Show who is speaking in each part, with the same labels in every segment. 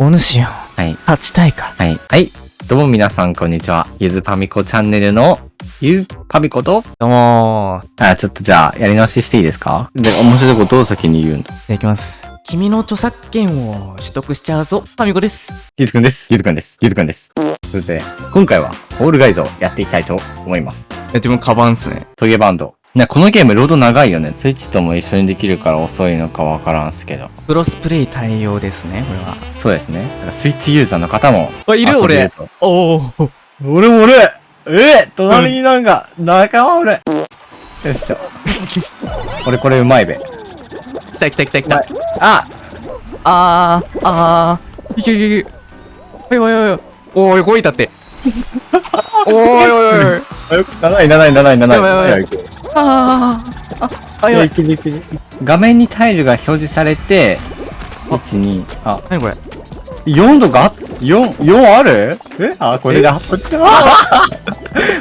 Speaker 1: お主よ、
Speaker 2: はい。
Speaker 1: 勝ちたいか？
Speaker 2: はい。はい。どうも皆さん、こんにちは。ゆずパミコチャンネルの、ゆうパミコと、
Speaker 1: どうも
Speaker 2: あ、ちょっとじゃあ、やり直ししていいですか？で、面白いことを先に言うんだ。
Speaker 1: ー。いきます。君の著作権を取得しちゃうぞ、ファミコです。
Speaker 2: ゆずくんです。ゆずくんです。ゆずくんです。それで、今回は、ホールガイズをやっていきたいと思います。
Speaker 1: え、自分カバンっすね。
Speaker 2: トゲバンド。ね、このゲームロード長いよね。スイッチとも一緒にできるから遅いのかわからんすけど。
Speaker 1: クロスプレイ対応ですね、これは。
Speaker 2: そうですね。だからスイッチユーザーの方も。
Speaker 1: あ、いる俺
Speaker 2: と。
Speaker 1: おお。
Speaker 2: 俺も俺え隣になんか、仲間俺よいしょ。俺これうまいべ。
Speaker 1: 来た来た来た来た。
Speaker 2: あ
Speaker 1: あー、あー。いけいけいけ。おいおいおいおい。こいたって。おいおいおいおい。
Speaker 2: 7位、7位、7位、7位。
Speaker 1: やばいやばい
Speaker 2: いける
Speaker 1: あ。あ、あ、やばい。
Speaker 2: 画面にタイルが表示されて、1、2、あ、
Speaker 1: なにこれ
Speaker 2: 4度が ?4、4あるえあ、これだ。こっちだ。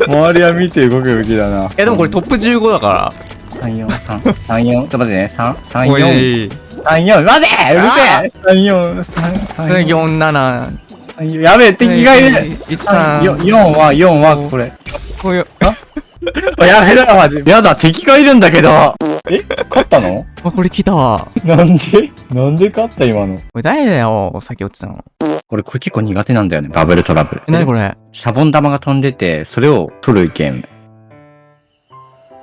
Speaker 2: 周りは見て動くべきだな。
Speaker 1: え、でもこれトップ15だから
Speaker 2: 3、4、3、3、4、ちょっと待ってね。
Speaker 1: 334、
Speaker 2: 3、4、待てうるせえ !3、4、3、3、4、
Speaker 1: 4、7。
Speaker 2: 3、4、やべえ、敵がいる
Speaker 1: 1、3。
Speaker 2: 4、4は、4は、これ。
Speaker 1: おい、
Speaker 2: あ やべえだ、マジ。やだ、敵がいるんだけど。え勝ったの？
Speaker 1: あ、これ来たわ。
Speaker 2: なんで？なんで勝った今の？
Speaker 1: これ誰だよ、さっき落ちたの？
Speaker 2: 俺これ結構苦手なんだよね。バブルトラブル。
Speaker 1: え、なにこれ？
Speaker 2: シャボン玉が飛んでて、それを取るゲーム。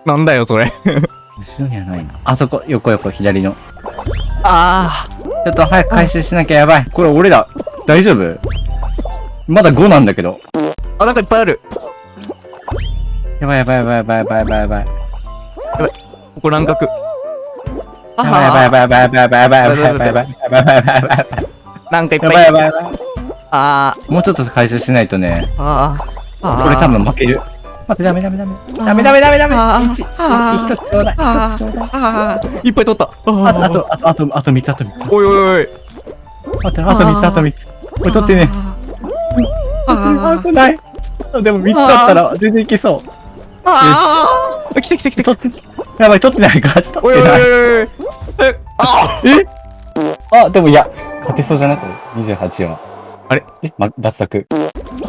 Speaker 1: なんだよ、それ。
Speaker 2: 後ろにはないな。あそこ、横横、左の。
Speaker 1: あ
Speaker 2: ちょっと早く回収しなきゃやばい。これ俺ら、大丈夫？まだ5なんだけど。
Speaker 1: ー。あ、なんかいっぱいある。
Speaker 2: やばいやばいやばいやばいやばいやばいやばい。
Speaker 1: ここ乱獲。
Speaker 2: やばいやばいやばいやばいやばいやばいやばいやばいやばいやばいやばいやばいやばいやばい
Speaker 1: なんかいっぱい
Speaker 2: やばいやばいやばい。
Speaker 1: あ
Speaker 2: もうちょっと回収しないとね。
Speaker 1: ー、あー、あー。
Speaker 2: 俺多分負ける。待って、ダメダメダメ。ダメダメダメダメ。一、つちょうだい。
Speaker 1: あ
Speaker 2: 一つちょうだい。
Speaker 1: いっぱい取った。あ
Speaker 2: あと、あ
Speaker 1: ー
Speaker 2: と、あと、あと、あと3つ、あと3つ。
Speaker 1: おいおいおい。
Speaker 2: 待って、あと3つ、あと3つ。これ取ってね。
Speaker 1: あ
Speaker 2: あ、
Speaker 1: ー
Speaker 2: これない。でも3つだったら全然いけそう。
Speaker 1: あー。来た来た来た来た。
Speaker 2: 取って、やばい、取ってないから、ちょっと
Speaker 1: おいおいおい
Speaker 2: 取ってない。
Speaker 1: おい。え、あ
Speaker 2: え？あ、でもいや、勝てそうじゃなく ?28 は。
Speaker 1: あれ？
Speaker 2: え、ま、脱落。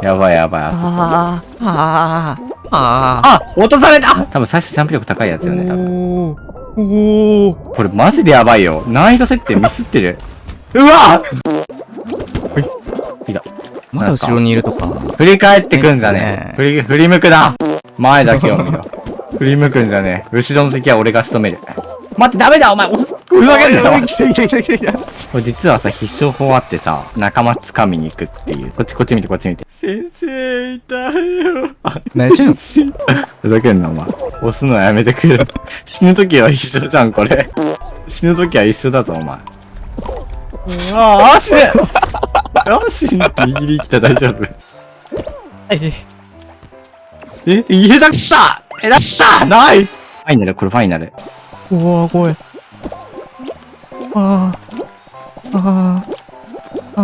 Speaker 2: やばいやばい、あそこ。
Speaker 1: あー、あー、あ
Speaker 2: あ落とされた多分最初ジャンプ力高いやつ
Speaker 1: ー。
Speaker 2: よね、多分。
Speaker 1: おー。おー。
Speaker 2: これマジでやばいよ。難易度設定ミスってる。うわいいだ。
Speaker 1: まだ後ろにいるとか。
Speaker 2: 振り返ってくんじゃね
Speaker 1: ね
Speaker 2: え。振り、振り向くな。前だけを見ろ。振り向くんじゃねえ。後ろの敵は俺が仕留める。待って、ダメだ、お前。押すふざけんなよ。
Speaker 1: 来た来た来た来た来た。
Speaker 2: これ実はさ、必勝法あってさ、仲間掴みに行くっていう。こっちこっち見て、こっち見て。先生、いたよ。あ、
Speaker 1: 大丈夫
Speaker 2: ふざけんな、お前。押すのやめてくれ。死ぬ時は一緒じゃん、これ。死ぬ時は一緒だぞ、お前。ああ、死ね あ、死ぬ。ギリギリ来た、大丈夫。
Speaker 1: え
Speaker 2: え、家だったえ、だったナイスファイナル、これファイナル。
Speaker 1: うわー、怖い。あー。あー。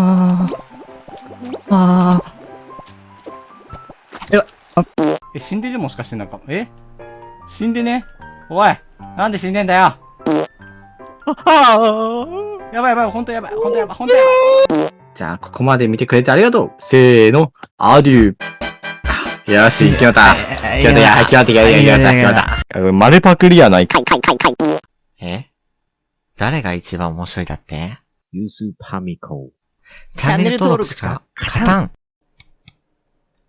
Speaker 1: あー。あ
Speaker 2: え、死んでるもしかしてなんか、え？死んでね？おいなんで死んでんだよ？
Speaker 1: ー。あー。
Speaker 2: やばいやばい、ほんとやばい、ほんとやばい、ほんとやばい。じゃあ、ここまで見てくれてありがとう。せーの、アデュー。よし、決まった。決まった、決まった、決まった、決まった、丸パクリやないか。
Speaker 3: え？誰が一番面白いだって？
Speaker 4: ユースパミコ。
Speaker 3: チャンネル登録しか勝たん。